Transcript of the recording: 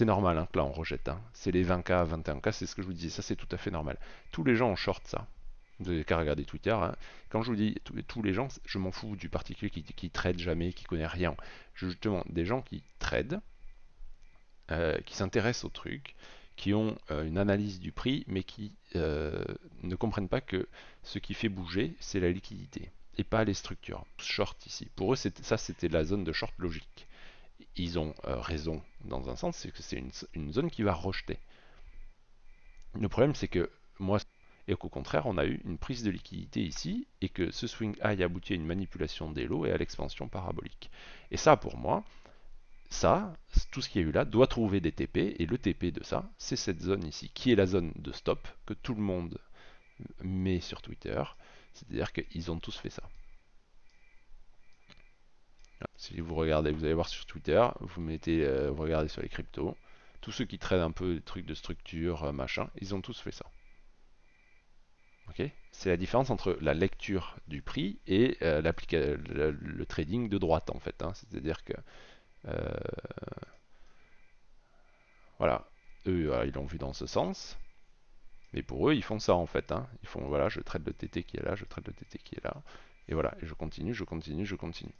c'est normal hein, là on rejette. hein. C'est les 20K, 21K, c'est ce que je vous disais, ça c'est tout à fait normal. Tous les gens ont short ça. Vous n'avez qu'à regarder Twitter. hein. Quand je vous dis tous, les gens, je m'en fous du particulier qui, qui trade jamais, qui connaît rien. Justement, des gens qui trade, euh, qui s'intéressent au truc, qui ont euh, une analyse du prix, mais qui euh, ne comprennent pas que ce qui fait bouger, c'est la liquidité et pas les structures. Short ici. Pour eux, ça c'était la zone de short logique. Ils ont euh, raison dans un sens, c'est que c'est une, zone qui va rejeter. Le problème, c'est que moi, et qu'au contraire, on a eu une prise de liquidité ici, et que ce swing high aboutit à une manipulation des lots et à l'expansion parabolique. Et ça, pour moi, ça, tout ce qu'il y a eu là, doit trouver des TP, et le TP de ça, c'est cette zone ici, qui est la zone de stop que tout le monde met sur Twitter. C'est-à-dire qu'ils ont tous fait ça. Si vous regardez, vous allez voir sur Twitter, vous mettez, euh, vous regardez sur les cryptos, tous ceux qui traitent un peu des trucs de structure, euh, machin, ils ont tous fait ça. Ok? C'est la différence entre la lecture du prix et euh, le, trading de droite en fait. hein. C'est-à-dire que voilà, eux ils l'ont vu dans ce sens, mais pour eux ils font ça en fait. hein. Ils font voilà, je traite le TT qui est là, je traite le TT qui est là, et voilà, et je continue, je continue, je continue.